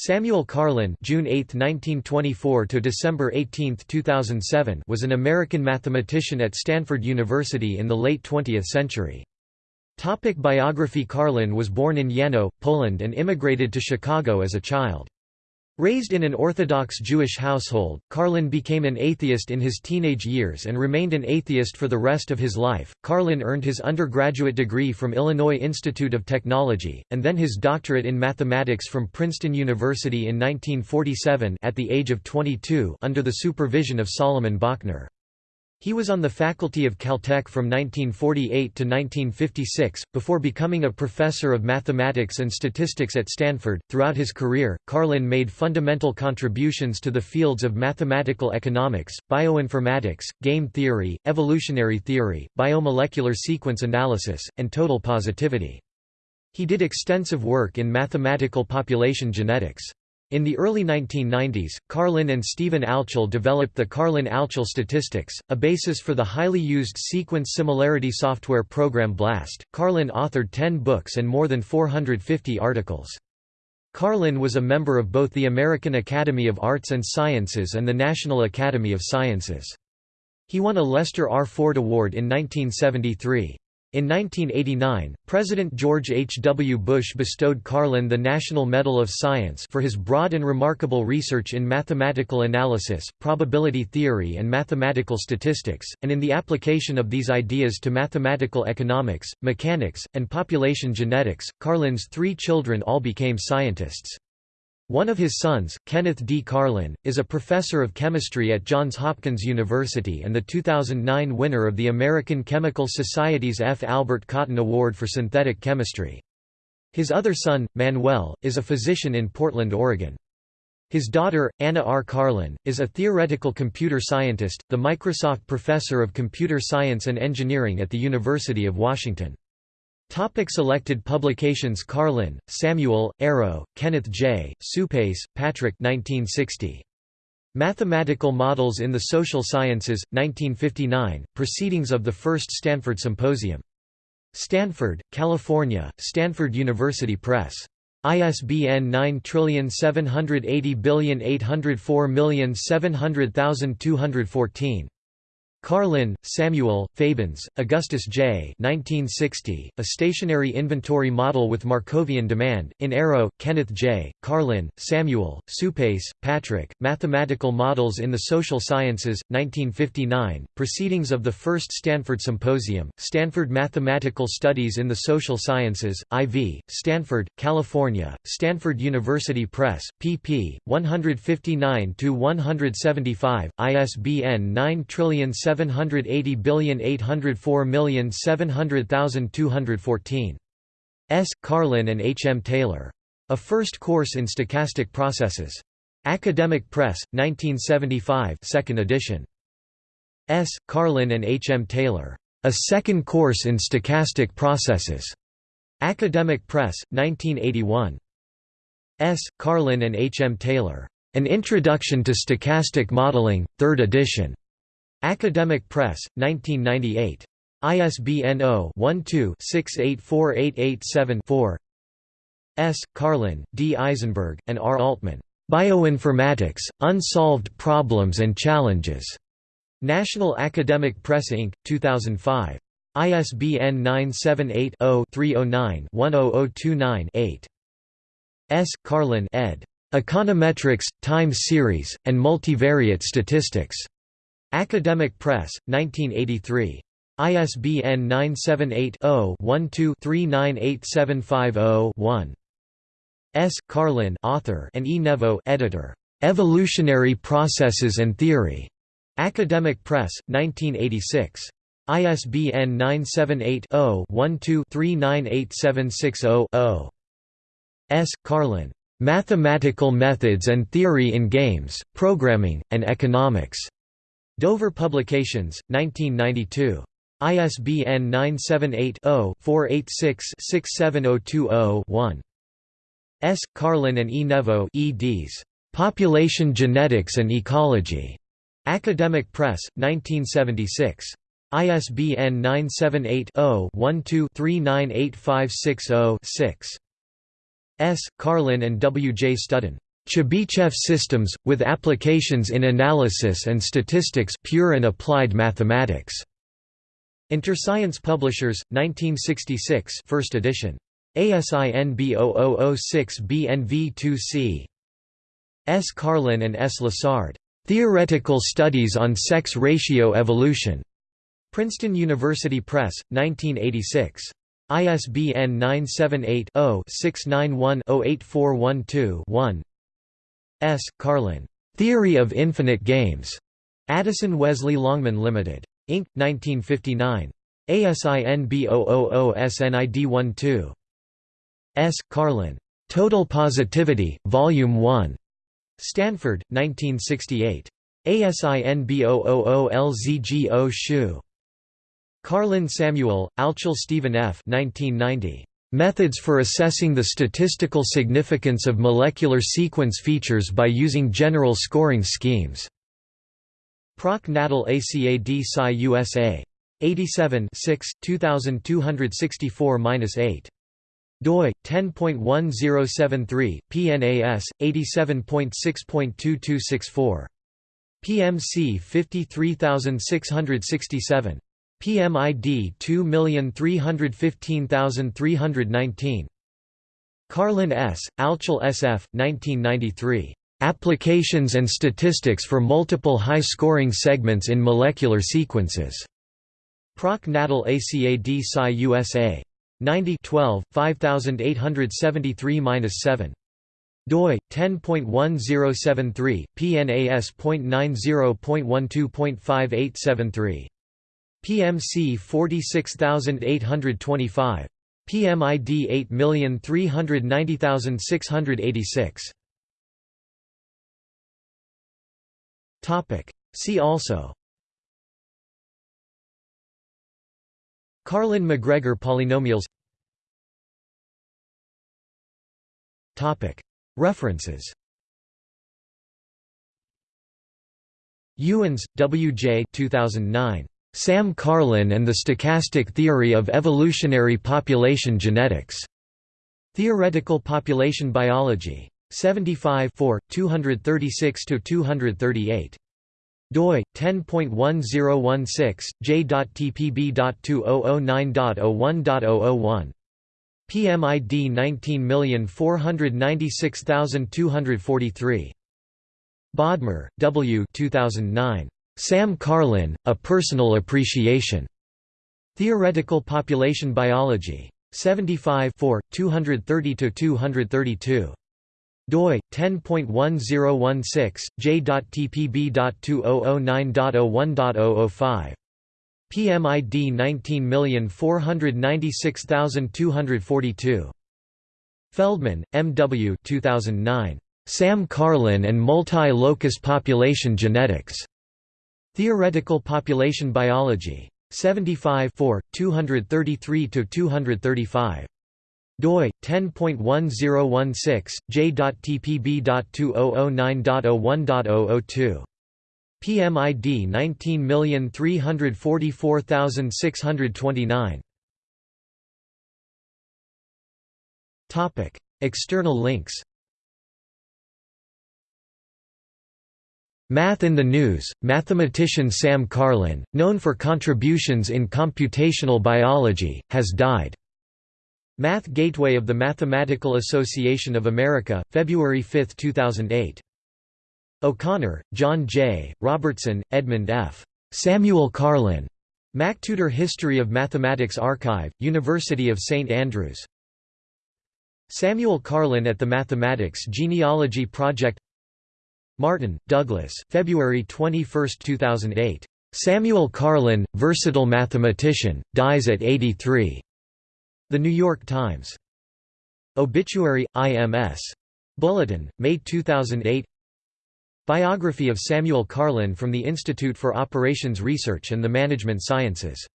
Samuel Karlin June 8, 1924 to December 18, 2007 was an American mathematician at Stanford University in the late 20th century. Topic biography Karlin was born in Yano, Poland and immigrated to Chicago as a child. Raised in an Orthodox Jewish household, Karlin became an atheist in his teenage years and remained an atheist for the rest of his life. Karlin earned his undergraduate degree from Illinois Institute of Technology, and then his doctorate in mathematics from Princeton University in 1947 at the age of 22 under the supervision of Solomon Bochner. He was on the faculty of Caltech from 1948 to 1956, before becoming a professor of mathematics and statistics at Stanford. Throughout his career, Karlin made fundamental contributions to the fields of mathematical economics, bioinformatics, game theory, evolutionary theory, biomolecular sequence analysis, and total positivity. He did extensive work in mathematical population genetics. In the early 1990s, Karlin and Stephen Altschul developed the Karlin-Altschul statistics, a basis for the highly used sequence similarity software program BLAST. Karlin authored 10 books and more than 450 articles. Karlin was a member of both the American Academy of Arts and Sciences and the National Academy of Sciences. He won a Lester R. Ford Award in 1973. In 1989, President George H. W. Bush bestowed Karlin the National Medal of Science for his broad and remarkable research in mathematical analysis, probability theory and mathematical statistics, and in the application of these ideas to mathematical economics, mechanics, and population genetics. Karlin's three children all became scientists. One of his sons, Kenneth D. Karlin, is a professor of chemistry at Johns Hopkins University and the 2009 winner of the American Chemical Society's F. Albert Cotton Award for Synthetic Chemistry. His other son, Manuel, is a physician in Portland, Oregon. His daughter, Anna R. Karlin, is a theoretical computer scientist, the Microsoft Professor of Computer Science and Engineering at the University of Washington. Topic selected publications Karlin, Samuel, Arrow, Kenneth J., Suppes, Patrick 1960. Mathematical Models in the Social Sciences, 1959, Proceedings of the First Stanford Symposium. Stanford, California, Stanford University Press. ISBN 9780804700214. Karlin, Samuel, Fabens, Augustus J. 1960, A Stationary Inventory Model with Markovian Demand, in Arrow, Kenneth J., Karlin, Samuel, Suppes, Patrick, Mathematical Models in the Social Sciences, 1959, Proceedings of the First Stanford Symposium, Stanford Mathematical Studies in the Social Sciences, IV, Stanford, California, Stanford University Press, pp. 159–175, ISBN 9 780,804,700,214. S. Karlin and H. M. Taylor. A First Course in Stochastic Processes. Academic Press, 1975 2nd edition. S. Karlin and H. M. Taylor. A Second Course in Stochastic Processes. Academic Press, 1981. S. Karlin and H. M. Taylor. An Introduction to Stochastic Modeling, 3rd edition. Academic Press, 1998. ISBN 0-12-684887-4 S. Karlin, D. Eisenberg, and R. Altman. Bioinformatics, Unsolved Problems and Challenges. National Academic Press Inc., 2005. ISBN 978-0-309-10029-8. S. Karlin ed. Econometrics, Time Series, and Multivariate Statistics. Academic Press, 1983. ISBN 978-0-12-398750-1. S. Karlin oh oh author and E. Nevo editor. Evolutionary Processes and Theory. Academic Press, 1986. ISBN 978-0-12-398760-0. S. Karlin. Oh Mathematical Methods and Theory in Games, Programming, and Economics. Dover Publications, 1992. ISBN 978-0-486-67020-1. S. Karlin oh oh oh and E. Nevo eds. Population Genetics and Ecology. Academic Press, 1976. ISBN 978-0-12-398560-6. S. Karlin and W. J. Studden. Chebyshev systems, with applications in analysis and statistics pure and applied mathematics. Interscience Publishers, 1966 first edition. ASIN B0006BNV2C. S. Karlin and S. Lessard. Theoretical Studies on Sex Ratio Evolution. Princeton University Press, 1986. ISBN 978 0 691 08412 1. S. Karlin. Theory of Infinite Games. Addison Wesley Longman Limited. Inc. 1959. ASIN B000SNID12. S. Karlin. Total Positivity, Volume 1. Stanford, 1968. ASIN B000LZGO Shu. Karlin Samuel, Altschul Stephen F. 1990. Methods for assessing the statistical significance of molecular sequence features by using general scoring schemes. Proc Natal ACAD Sci USA. 87 2264-8 doi 10.1073 PNAS 87.6.2264 PMC 53667 PMID 2315319 Karlin S., Altschul SF, 1993. Applications and Statistics for Multiple High-Scoring Segments in Molecular Sequences. Proc Natal ACAD Sci USA. 90 12, 5873-7 doi 10.1073 pnas.90.12.5873 PMC 46825. PMID 8390686. Topic. See also. Karlin-McGregor polynomials. Topic. References. Ewens, W. J. 2009. Sam Karlin and the Stochastic Theory of Evolutionary Population Genetics. Theoretical Population Biology. 75 236–238. doi 10.1016 j.tpb.2009.01.001 PMID 19496243 Bodmer, W. 2009. Sam Karlin, A Personal Appreciation. Theoretical Population Biology. 75 230–232 doi 10.1016 j.tpb.2009.01.005 PMID 19496242 Feldman, M. W. 2009. Sam Karlin and Multi-Locus Population Genetics. Theoretical Population Biology. 75 233–235 doi 10.1016 j.tpb.2009.01.002 PMID 19344629 Topic External links Math in the News, mathematician Sam Karlin, known for contributions in computational biology, has died. Math Gateway of the Mathematical Association of America, February 5, 2008. O'Connor, John J., Robertson, Edmund F. Samuel Karlin. MacTutor History of Mathematics Archive, University of St Andrews. Samuel Karlin at the Mathematics Genealogy Project Martin, Douglas, February 21, 2008. Samuel Karlin, versatile mathematician, dies at 83. The New York Times. Obituary, IMS. Bulletin, May 2008 Biography of Samuel Karlin from the Institute for Operations Research and the Management Sciences